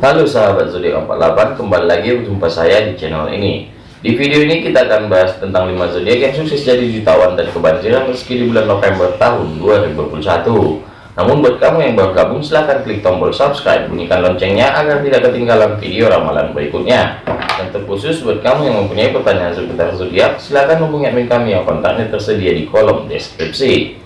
Halo sahabat zodiak 48 kembali lagi berjumpa saya di channel ini. Di video ini kita akan bahas tentang 5 zodiak yang sukses jadi jutawan dan kebanjiran rezeki di bulan November tahun 2021 namun buat kamu yang baru gabung silahkan klik tombol subscribe bunyikan loncengnya agar tidak ketinggalan video ramalan berikutnya. Dan terkhusus buat kamu yang mempunyai pertanyaan seputar zodiak silahkan hubungi admin kami yang kontaknya tersedia di kolom deskripsi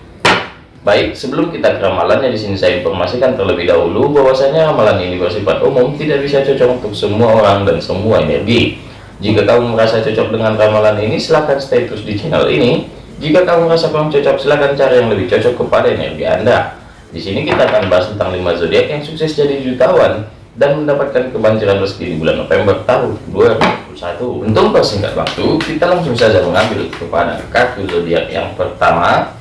Baik, sebelum kita ke ramalannya di sini saya informasikan terlebih dahulu bahwasanya ramalan ini bersifat umum, tidak bisa cocok untuk semua orang dan semua energi. Jika kamu merasa cocok dengan ramalan ini, silahkan stay terus di channel ini. Jika kamu merasa kurang cocok, silahkan cari yang lebih cocok kepada energi Anda. Di sini kita akan bahas tentang 5 zodiak yang sukses jadi jutawan dan mendapatkan kebanjiran rezeki di bulan November tahun 2021. Untuk persingkat waktu, kita langsung saja mengambil kepada kartu zodiak yang pertama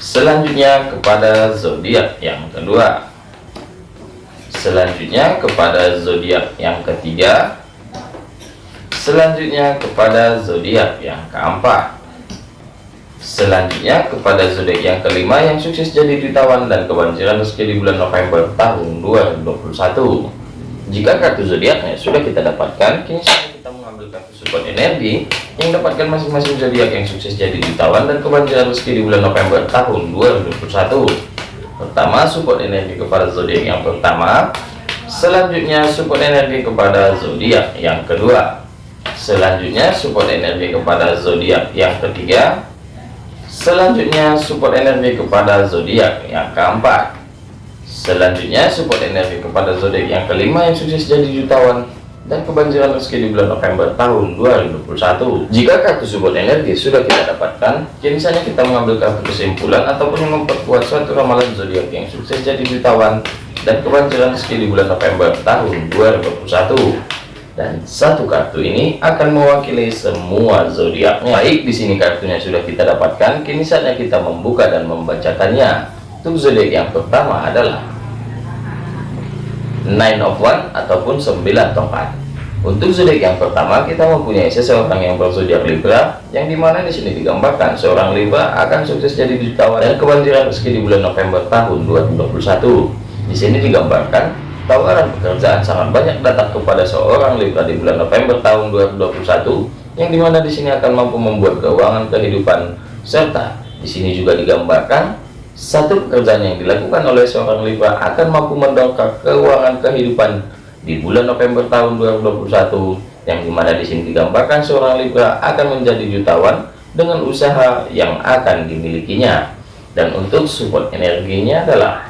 selanjutnya kepada zodiak yang kedua. Selanjutnya kepada zodiak yang ketiga. Selanjutnya kepada zodiak yang keempat. Selanjutnya kepada zodiak yang kelima yang sukses jadi jutawan dan kebanjiran rezeki di bulan November tahun 2021 jika kartu zodiaknya sudah kita dapatkan kini kartu support energi yang dapatkan masing-masing zodiak yang sukses jadi jutawan dan kebanjiran rezeki di bulan November tahun 2021 pertama support energi kepada zodiak yang pertama. Selanjutnya support energi kepada zodiak yang kedua. Selanjutnya support energi kepada zodiak yang ketiga. Selanjutnya support energi kepada zodiak yang keempat. Selanjutnya support energi kepada zodiak yang kelima yang sukses jadi jutawan dan kebanjiran rezeki di bulan November tahun 2021 jika kartu support energi sudah kita dapatkan kini saja kita mengambil kartu kesimpulan ataupun memperkuat suatu ramalan zodiak yang sukses jadi jutawan dan kebanjiran rezeki di bulan November tahun 2021 dan satu kartu ini akan mewakili semua zodiaknya. Baik di sini kartunya sudah kita dapatkan kini saatnya kita membuka dan membacakannya. Untuk zodiak yang pertama adalah nine of one ataupun 9 tongkat untuk zodiak yang pertama kita mempunyai seseorang yang berzodiak Libra yang di mana di sini digambarkan seorang Libra akan sukses jadi jutawan dan kebanjiran rezeki di bulan November tahun 2021 di sini digambarkan tawaran pekerjaan sangat banyak datang kepada seorang Libra di bulan November tahun 2021 yang di mana di sini akan mampu membuat keuangan kehidupan serta di sini juga digambarkan satu pekerjaan yang dilakukan oleh seorang Libra akan mampu mendongkrak keuangan kehidupan di bulan November tahun 2021 yang di mana di sini digambarkan seorang Libra akan menjadi jutawan dengan usaha yang akan dimilikinya. Dan untuk support energinya adalah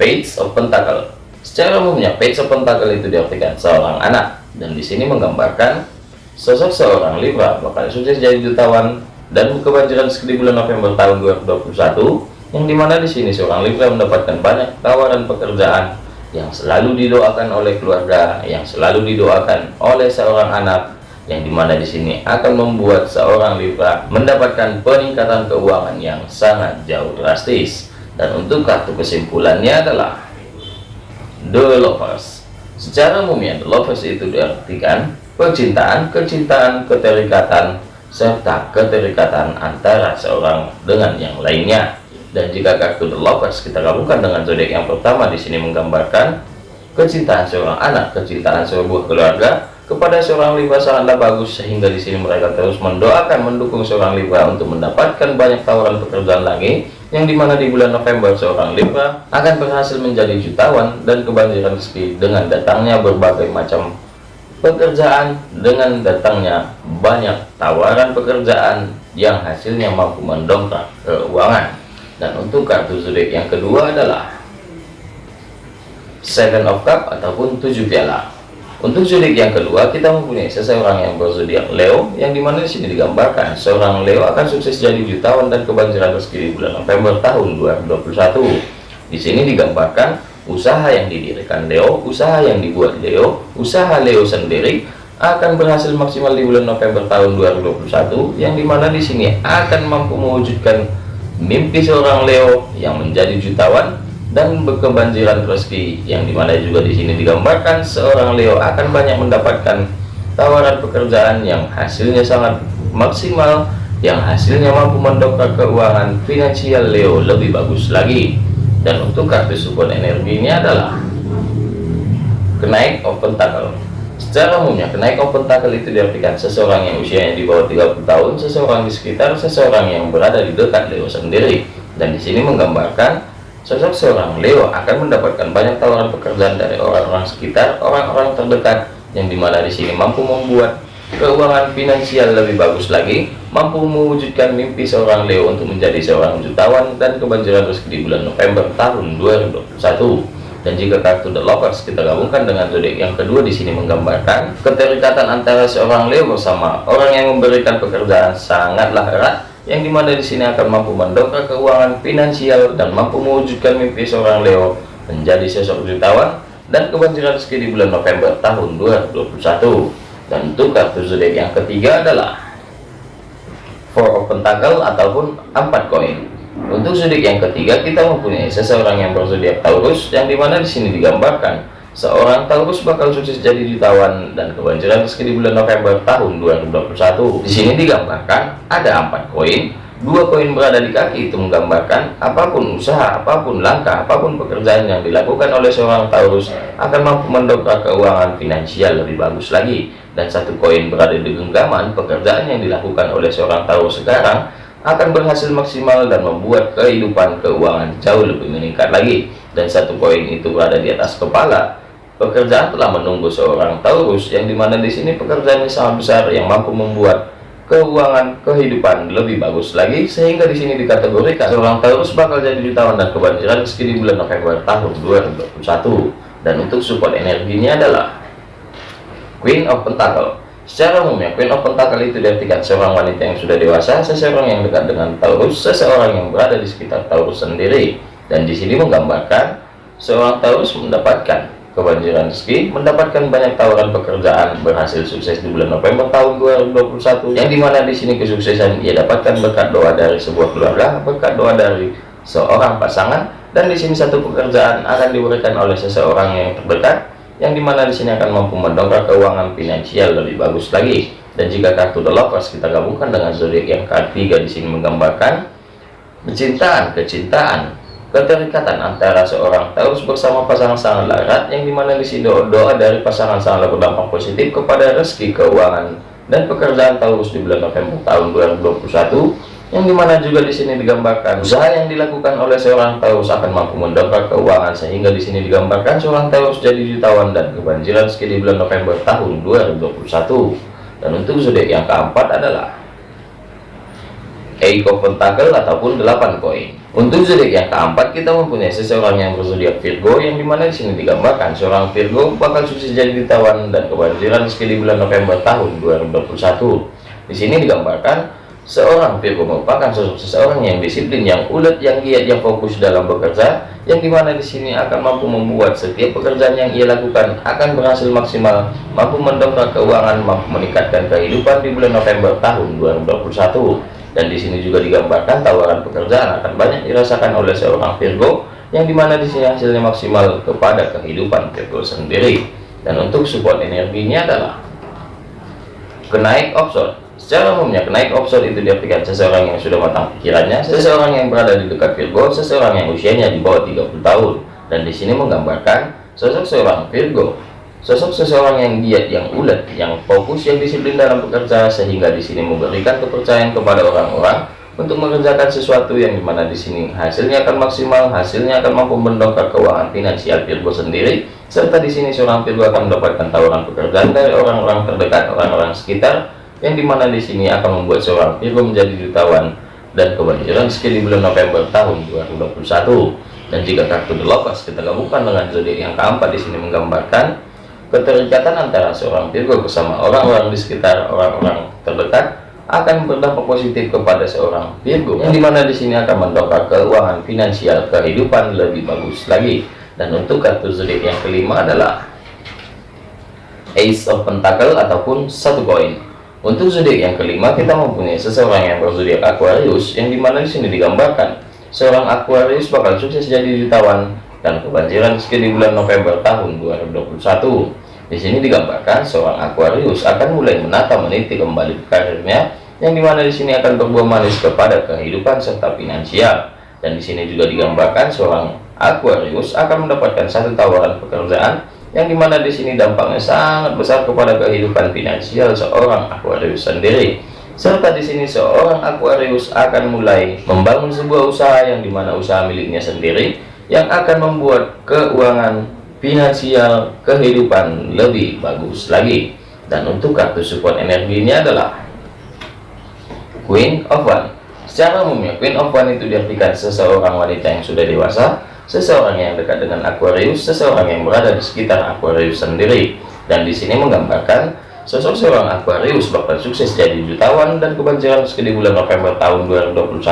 page of pentacle. Secara umumnya page of pentacle itu diartikan seorang anak. Dan di sini menggambarkan sosok seorang Libra bakal sukses jadi jutawan dan kebanjiran di bulan November tahun 2021 yang di mana di sini seorang Libra mendapatkan banyak tawaran pekerjaan yang selalu didoakan oleh keluarga, yang selalu didoakan oleh seorang anak, yang di mana di sini akan membuat seorang Libra mendapatkan peningkatan keuangan yang sangat jauh drastis. Dan untuk kartu kesimpulannya adalah The Lovers. Secara umumnya The Lovers itu diartikan percintaan, kecintaan, keterikatan, serta keterikatan antara seorang dengan yang lainnya. Dan jika kartu The Lovers kita gabungkan dengan zodiak yang pertama di sini menggambarkan kecintaan seorang anak, kecintaan sebuah keluarga kepada seorang Libra sangatlah bagus sehingga di sini mereka terus mendoakan mendukung seorang Libra untuk mendapatkan banyak tawaran pekerjaan lagi yang di mana di bulan November seorang Libra akan berhasil menjadi jutawan dan kebanjiran rezeki dengan datangnya berbagai macam pekerjaan dengan datangnya banyak tawaran pekerjaan yang hasilnya mampu mendongkrak keuangan. Dan untuk kartu zodiak yang kedua adalah Seven of Cup ataupun tujuh piala. Untuk zodiak yang kedua kita mempunyai seseorang yang berzodiak Leo yang di mana di sini digambarkan seorang Leo akan sukses jadi jutawan dan kebanjiran rezeki di bulan November tahun 2021 di sini digambarkan usaha yang didirikan Leo usaha yang dibuat Leo usaha Leo sendiri akan berhasil maksimal di bulan November tahun 2021 yang di mana di sini akan mampu mewujudkan mimpi seorang Leo yang menjadi jutawan dan berkebanjiran rezeki yang di mana juga di sini digambarkan seorang Leo akan banyak mendapatkan tawaran pekerjaan yang hasilnya sangat maksimal yang hasilnya mampu mendongkrak keuangan finansial Leo lebih bagus lagi dan untuk kartu support energinya adalah kenaik of pentacle secara umumnya kenaik of pentacle itu diartikan seseorang yang usianya di bawah 30 tahun seseorang di sekitar seseorang yang berada di dekat Leo sendiri. Dan di sini menggambarkan sosok seorang Leo akan mendapatkan banyak tawaran pekerjaan dari orang-orang sekitar orang-orang terdekat yang di mana di sini mampu membuat keuangan finansial lebih bagus lagi mampu mewujudkan mimpi seorang Leo untuk menjadi seorang jutawan dan kebanjiran rezeki di bulan November tahun 2021 dan jika kartu The Lovers kita gabungkan dengan zodiak yang kedua di sini menggambarkan keterikatan antara seorang Leo bersama orang yang memberikan pekerjaan sangatlah erat yang di mana di sini akan mampu mendongkrak keuangan finansial dan mampu mewujudkan mimpi seorang Leo menjadi sosok jutawan dan kebanjiran rezeki di bulan November tahun 2021 untuk kartu zodiak yang ketiga adalah four of pentacle ataupun empat koin. Untuk zodiak yang ketiga kita mempunyai seseorang yang berzodiak Taurus yang di mana di sini digambarkan seorang Taurus bakal sukses jadi jutawan dan kebanjiran rezeki di bulan November tahun 2021 di sini digambarkan ada empat koin. Dua koin berada di kaki itu menggambarkan apa pun usaha apa pun langkah apa pun pekerjaan yang dilakukan oleh seorang Taurus akan mampu mendongkrak keuangan finansial lebih bagus lagi dan satu koin berada di genggaman pekerjaan yang dilakukan oleh seorang Taurus sekarang akan berhasil maksimal dan membuat kehidupan keuangan jauh lebih meningkat lagi. Dan satu koin itu berada di atas kepala. Pekerjaan telah menunggu seorang Taurus yang di mana di sini pekerjaannya sangat besar yang mampu membuat keuangan kehidupan lebih bagus lagi. Sehingga di sini dikategorikan seorang Taurus bakal jadi jutawan dan kebanjiran di bulan November tahun 2021 dan untuk support energinya adalah Queen of Pentacle secara umumnya Queen of Pentacle itu diartikan seorang wanita yang sudah dewasa seseorang yang dekat dengan Taurus seseorang yang berada di sekitar Taurus sendiri. Dan di sini menggambarkan seorang Taurus mendapatkan kebanjiran rezeki mendapatkan banyak tawaran pekerjaan berhasil sukses di bulan November tahun 2021 yang di mana di sini kesuksesan ia dapatkan berkat doa dari sebuah keluarga berkat doa dari seorang pasangan. Dan di sini satu pekerjaan akan diberikan oleh seseorang yang terdekat yang di mana di sini akan mampu mendongkrak keuangan finansial lebih bagus lagi. Dan jika kartu The Lovers kita gabungkan dengan zodiak yang ketiga di sini menggambarkan kecintaan kecintaan keterikatan antara seorang Taurus bersama pasangan sangat erat yang di mana di sini doa dari pasangan sangat berdampak positif kepada rezeki keuangan dan pekerjaan Taurus di bulan November tahun 2021 yang di mana juga di sini digambarkan? Usaha yang dilakukan oleh seorang Taurus akan mampu mendongkrak keuangan sehingga di sini digambarkan seorang Taurus jadi jutawan dan kebanjiran di bulan November tahun 2021 dan untuk zodiak yang keempat adalah Eight of Pentacle ataupun 8 koin. Untuk zodiak yang keempat kita mempunyai seseorang yang berzodiak Virgo yang di mana di sini digambarkan? Seorang Virgo bakal sukses jadi ditawan dan kebanjiran di bulan November tahun 2021. Di sini digambarkan seorang Virgo merupakan sosok seseorang yang disiplin, yang ulet, yang giat, yang fokus dalam bekerja, yang di mana di sini akan mampu membuat setiap pekerjaan yang ia lakukan akan berhasil maksimal, mampu mendongkrak keuangan, mampu meningkatkan kehidupan di bulan November tahun 2021 dan di sini juga digambarkan tawaran pekerjaan akan banyak dirasakan oleh seorang Virgo yang di mana di sini hasilnya maksimal kepada kehidupan Virgo sendiri. Dan untuk support energinya adalah kenaik offshore secara umumnya kenaik offshore itu diartikan seseorang yang sudah matang pikirannya seseorang yang berada di dekat Virgo seseorang yang usianya di bawah 30 tahun. Dan di sini menggambarkan sosok seorang Virgo Sosok seseorang yang giat, yang ulet, yang fokus, yang disiplin dalam bekerja sehingga di sini memberikan kepercayaan kepada orang-orang untuk mengerjakan sesuatu yang di mana di sini hasilnya akan maksimal, hasilnya akan mampu mendongkrak keuangan finansial Virgo sendiri, serta di sini seorang Virgo akan mendapatkan tawaran pekerjaan dari orang-orang terdekat, orang-orang sekitar, yang di mana di sini akan membuat seorang Virgo menjadi jutawan dan kebanjiran rezeki di bulan November tahun 2021. Dan jika kartu The Lovers kita gabungkan dengan zodiak yang keempat di sini menggambarkan Keterikatan antara seorang Virgo bersama orang-orang di sekitar orang-orang terdekat akan berdampak positif kepada seorang Virgo. Yang di mana di sini akan mendongkrak keuangan finansial kehidupan lebih bagus lagi. Dan untuk kartu zodiak yang kelima adalah Ace of Pentacle ataupun satu koin untuk zodiak yang kelima kita mempunyai seseorang yang berzodiak Aquarius yang di mana di sini digambarkan seorang Aquarius bakal sukses jadi jutawan dan kebanjiran rezeki di bulan November tahun 2021 di sini digambarkan seorang Aquarius akan mulai menata meniti kembali karirnya yang di mana di sini akan berbuah manis kepada kehidupan serta finansial. dan di sini juga digambarkan seorang Aquarius akan mendapatkan satu tawaran pekerjaan yang di mana di sini dampaknya sangat besar kepada kehidupan finansial seorang Aquarius sendiri. Serta di sini seorang Aquarius akan mulai membangun sebuah usaha yang di mana usaha miliknya sendiri yang akan membuat keuangan finansial kehidupan lebih bagus lagi. Dan untuk kartu support energi ini adalah Queen of One. Secara umumnya Queen of One itu diartikan seseorang wanita yang sudah dewasa seseorang yang dekat dengan Aquarius seseorang yang berada di sekitar Aquarius sendiri dan di sini menggambarkan Sosok seorang Aquarius bakal sukses jadi jutawan dan kebanjiran di bulan November tahun 2021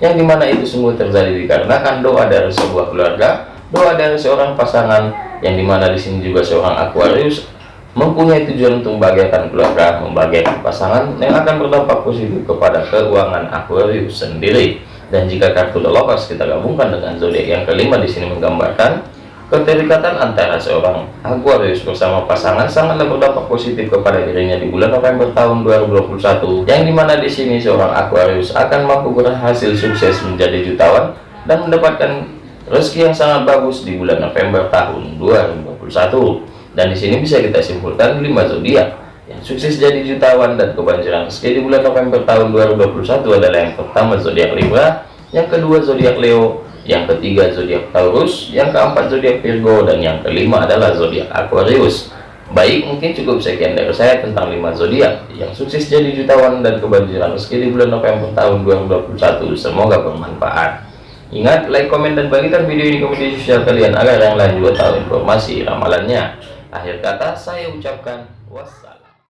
yang di mana itu semua terjadi dikarenakan doa dari sebuah keluarga, doa dari seorang pasangan yang di mana di sini juga seorang Aquarius mempunyai tujuan untuk membahagiakan keluarga, membahagiakan pasangan yang akan berdampak positif kepada keuangan Aquarius sendiri. Dan jika kartu Lovers kita gabungkan dengan zodiak yang kelima di sini menggambarkan Keterikatan antara seorang Aquarius bersama pasangan sangatlah berdampak positif kepada dirinya di bulan November tahun 2021 yang di mana di sini seorang Aquarius akan mampu berhasil sukses menjadi jutawan dan mendapatkan rezeki yang sangat bagus di bulan November tahun 2021 dan di sini bisa kita simpulkan 5 zodiak yang sukses jadi jutawan dan kebanjiran rezeki di bulan November tahun 2021 adalah yang pertama zodiak Libra yang kedua zodiak Leo yang ketiga zodiak Taurus, yang keempat zodiak Virgo, dan yang kelima adalah zodiak Aquarius. Baik, mungkin cukup sekian dari saya tentang 5 zodiak yang sukses jadi jutawan dan kebanjiran rezeki di bulan November tahun 2021. Semoga bermanfaat. Ingat, like, komen, dan bagikan video ini ke media sosial kalian agar yang lain juga tahu informasi ramalannya. Akhir kata, saya ucapkan wassalam.